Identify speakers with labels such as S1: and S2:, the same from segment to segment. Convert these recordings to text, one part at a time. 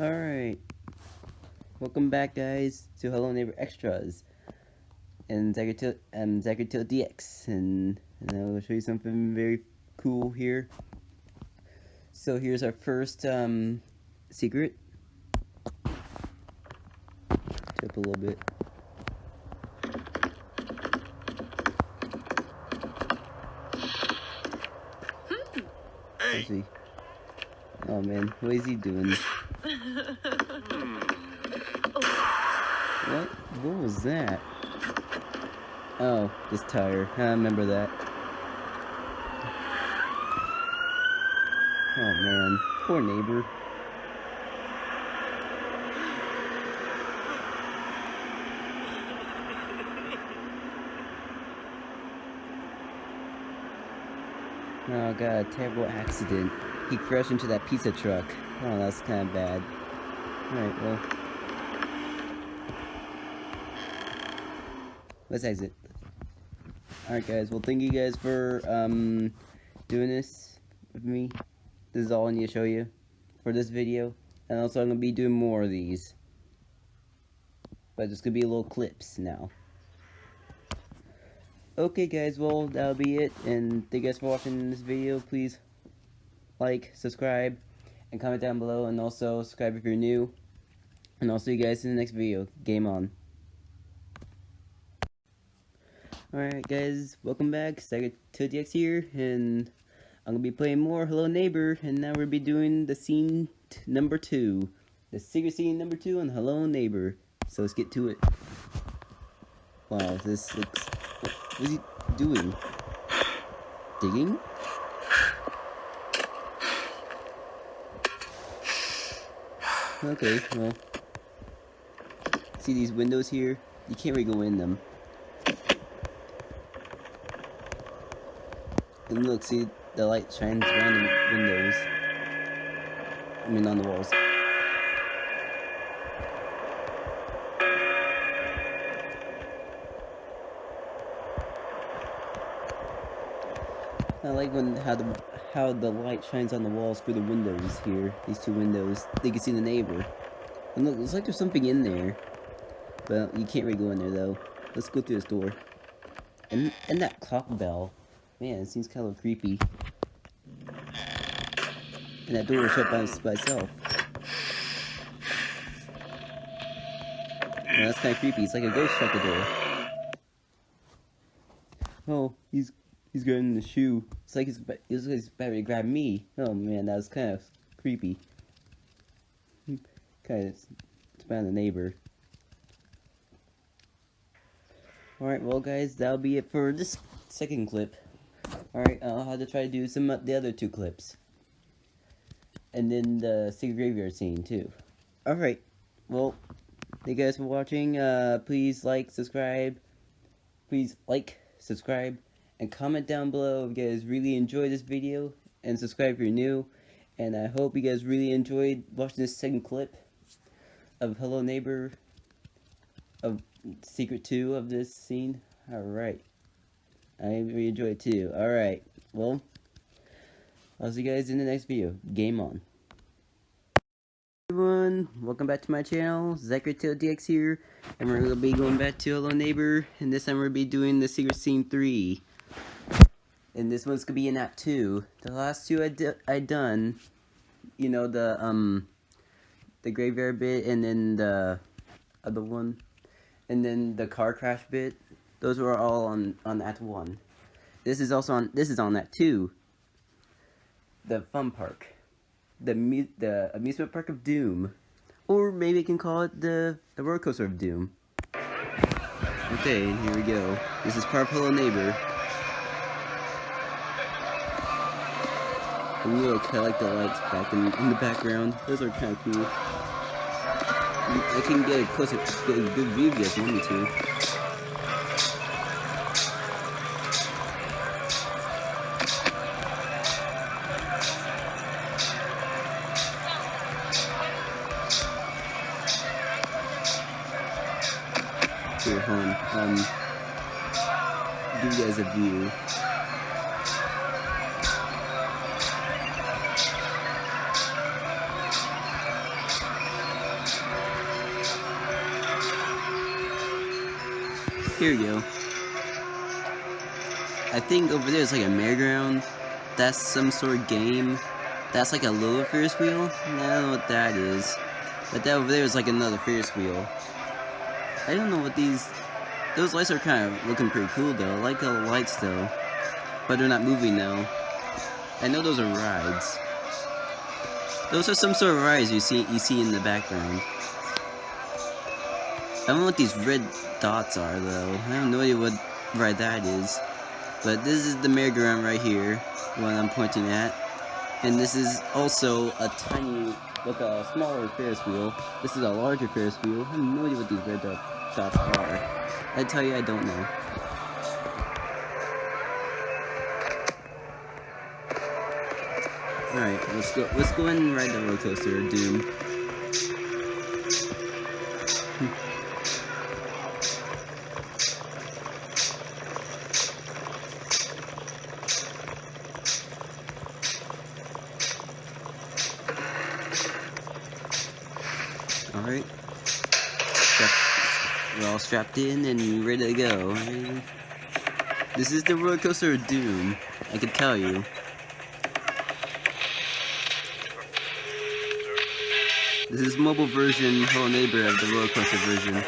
S1: Alright. Welcome back, guys, to Hello Neighbor Extras. And Zachary um, DX. And, and I will show you something very cool here. So here's our first um, secret. Tip a little bit. Hey. Oh man, what is he doing? Hmm. what? What was that? Oh, this tire. I remember that. Oh man, poor neighbor. Oh god, terrible accident. He crashed into that pizza truck. Oh, that's kind of bad. Alright, well. Let's exit. Alright guys, well thank you guys for um, doing this with me. This is all I need to show you for this video. And also I'm going to be doing more of these. But it's going to be a little clips now. Okay guys, well that'll be it, and thank you guys for watching this video, please like, subscribe, and comment down below, and also subscribe if you're new, and I'll see you guys in the next video, game on. Alright guys, welcome back, Sega 2DX here, and I'm to be playing more Hello Neighbor, and now we'll be doing the scene number 2, the secret scene number 2 on Hello Neighbor, so let's get to it. Wow, this looks what is he doing? Digging? Okay, well. See these windows here? You can't really go in them. And look, see, the light shines around the windows. I mean, on the walls. I like when how the how the light shines on the walls through the windows here. These two windows. They can see the neighbor. And look, looks like there's something in there. But you can't really go in there though. Let's go through this door. And and that clock bell. Man, it seems kind of creepy. And that door is shut by, by itself. Well, that's kind of creepy. It's like a ghost shut the door. Oh, he's He's getting the shoe. It's like he's, it's like he's about to grab me. Oh man, that was kind of creepy. kind of it's about the neighbor. Alright, well guys, that'll be it for this second clip. Alright, I'll have to try to do some of the other two clips. And then the secret graveyard scene too. Alright, well, thank you guys for watching. Uh, please like, subscribe. Please like, subscribe, and comment down below if you guys really enjoyed this video and subscribe if you're new and I hope you guys really enjoyed watching this second clip of Hello Neighbor of Secret 2 of this scene. Alright. I really enjoyed it too. Alright. Well, I'll see you guys in the next video. Game on. everyone, welcome back to my channel, Zachary DX here, and we're going to be going back to Hello Neighbor, and this time we're going to be doing the Secret Scene 3 and this one's gonna be in Act 2. The last two I, I done, you know, the, um, the graveyard bit, and then the other one, and then the car crash bit, those were all on, on Act 1. This is also on, this is on Act 2. The fun park. The, the amusement park of doom. Or maybe you can call it the, the roller coaster of doom. Okay, here we go. This is part of Look, I like the lights back in, in the background. Those are kind of cool. I can get a closer, get a good view if you guys want me to. Here we go. I think over there is like a merry-go-round. That's some sort of game. That's like a little Ferris wheel. I don't know what that is. But that over there is like another Ferris wheel. I don't know what these... Those lights are kind of looking pretty cool though. I like the lights though. But they're not moving though. I know those are rides. Those are some sort of rides you see you see in the background. I don't know what these red dots are though. I have no idea what ride that is. But this is the merry-go-round right here, what I'm pointing at. And this is also a tiny, like a smaller Ferris wheel. This is a larger Ferris wheel. I have no idea what these red dots are. I tell you, I don't know. Alright, let's go let's go and ride the roller coaster Doom. Strapped in and ready to go. This is the roller coaster of Doom, I can tell you. This is mobile version, Hello Neighbor of the roller coaster version.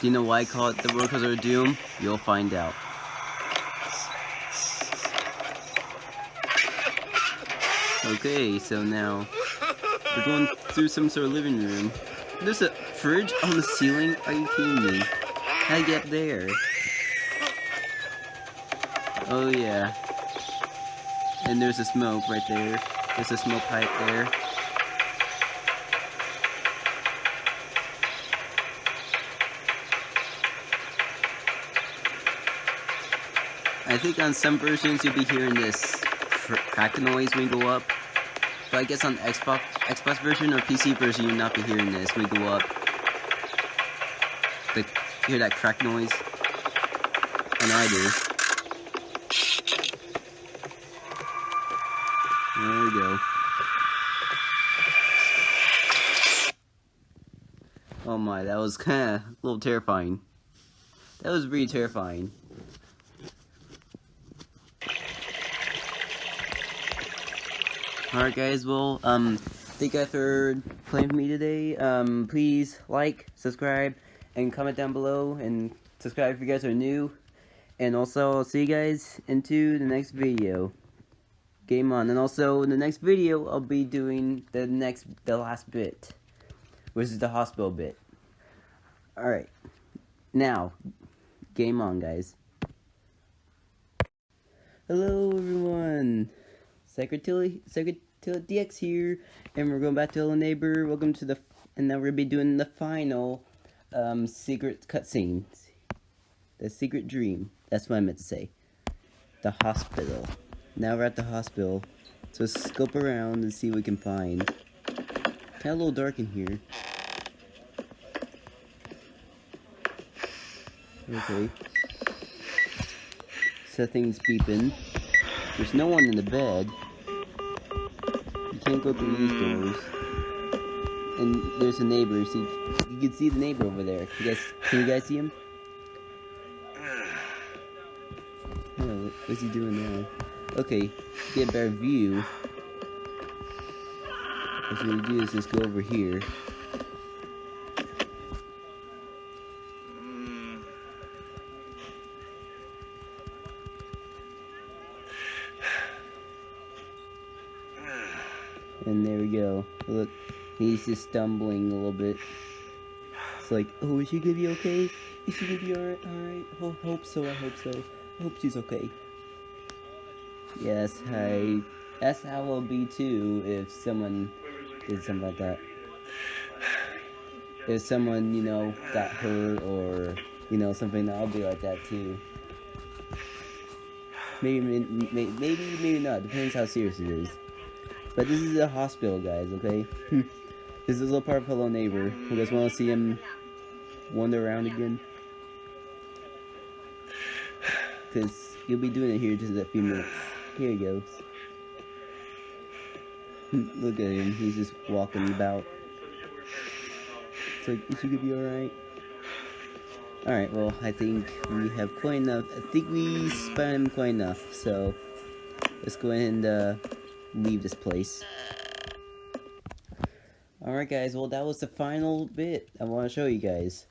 S1: Do you know why I call it the roller coaster of doom? You'll find out. Okay, so now we're going through some sort of living room. There's a fridge on the ceiling? Are you kidding me? How'd I get there? Oh yeah. And there's a smoke right there. There's a smoke pipe there. I think on some versions you'll be hearing this crack noise when you go up. But I guess on Xbox Xbox version or PC version you'll not be hearing this you go up. The, hear that crack noise? And I do. There we go. Oh my, that was kind of a little terrifying. That was really terrifying. Alright guys, well, um, thank you guys for playing with me today. Um, please like, subscribe, and comment down below, and subscribe if you guys are new. And also, I'll see you guys into the next video game on. And also, in the next video, I'll be doing the next, the last bit, which is the hospital bit. Alright, now, game on, guys. Hello, everyone. Zachary, Zachary DX here, and we're going back to Hello Neighbor. Welcome to the, and now we're gonna be doing the final, um, secret cutscene. The secret dream. That's what I meant to say. The hospital. Now we're at the hospital. So scope around and see what we can find. Kinda a little dark in here. Okay. Something's beeping. There's no one in the bed. You can't go through these doors. And there's a neighbor. See, you can see the neighbor over there. You guys, can you guys see him? Oh, what's he doing now? Okay, get a better view. What gonna do is just go over here. And there we go. Look, he's just stumbling a little bit. It's like, oh, is she gonna be okay? Is she gonna be alright? Alright. Oh, hope so, I hope so. I hope she's okay. Yes, I. That's how it'll be too if someone did something like that. If someone, you know, got hurt or, you know, something, I'll be like that too. Maybe, maybe, maybe, maybe not. Depends how serious it is. But this is a hospital, guys, okay? this is a little part of Hello Neighbor. You guys want to see him wander around again? Because he'll be doing it here just a few minutes. Here he goes. Look at him, he's just walking about. So is she gonna be alright? Alright, well, I think we have quite enough. I think we spent quite enough, so let's go ahead and uh, leave this place. Alright guys, well that was the final bit I want to show you guys.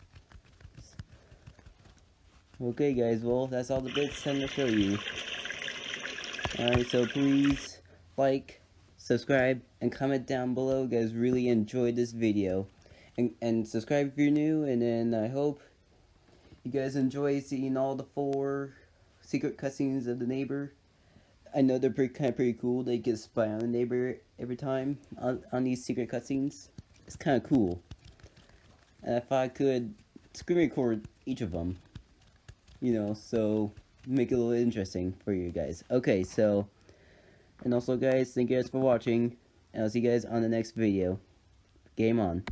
S1: Okay guys, well that's all the bits I'm going to show you. Alright, so please like, subscribe, and comment down below. You guys really enjoyed this video. And, and subscribe if you're new, and then I hope you guys enjoy seeing all the four secret cutscenes of the neighbor. I know they're pretty kind of pretty cool. They get spy on the neighbor every time on, on these secret cutscenes. It's kind of cool. And if I could screen record each of them, you know, so make it a little interesting for you guys. Okay, so, and also guys, thank you guys for watching, and I'll see you guys on the next video. Game on.